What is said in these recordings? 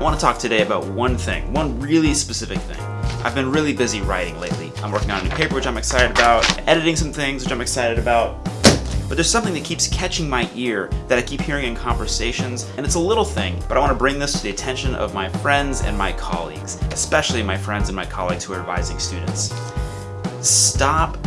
to talk today about one thing, one really specific thing. I've been really busy writing lately. I'm working on a new paper, which I'm excited about, editing some things, which I'm excited about. But there's something that keeps catching my ear that I keep hearing in conversations, and it's a little thing, but I want to bring this to the attention of my friends and my colleagues, especially my friends and my colleagues who are advising students. Stop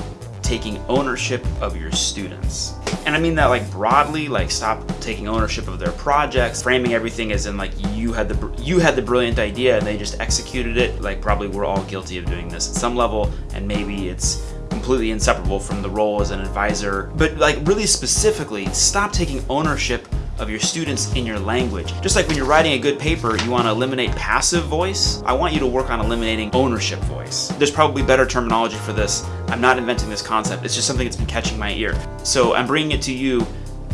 taking ownership of your students. And I mean that like broadly, like stop taking ownership of their projects, framing everything as in like you had the you had the brilliant idea and they just executed it. Like probably we're all guilty of doing this at some level and maybe it's completely inseparable from the role as an advisor. But like really specifically, stop taking ownership of your students in your language. Just like when you're writing a good paper, you want to eliminate passive voice, I want you to work on eliminating ownership voice. There's probably better terminology for this. I'm not inventing this concept, it's just something that's been catching my ear. So I'm bringing it to you,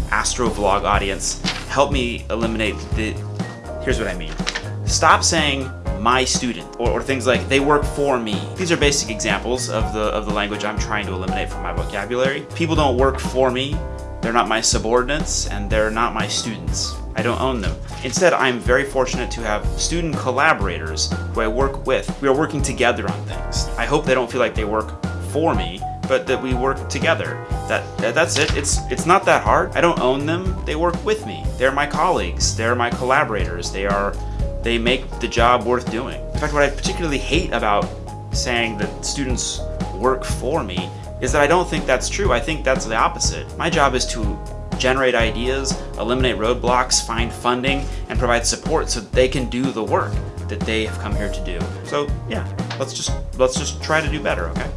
Astrovlog audience. Help me eliminate the, here's what I mean. Stop saying my student or, or, things like they work for me. These are basic examples of the of the language I'm trying to eliminate from my vocabulary. People don't work for me. They're not my subordinates and they're not my students. I don't own them. Instead, I'm very fortunate to have student collaborators who I work with. We are working together on things. I hope they don't feel like they work for me, but that we work together. That, that, that's it. It's it's not that hard. I don't own them. They work with me. They're my colleagues. They're my collaborators. They are they make the job worth doing. In fact, what I particularly hate about saying that students work for me is that I don't think that's true. I think that's the opposite. My job is to generate ideas, eliminate roadblocks, find funding, and provide support so they can do the work that they have come here to do. So yeah, let's just let's just try to do better, okay?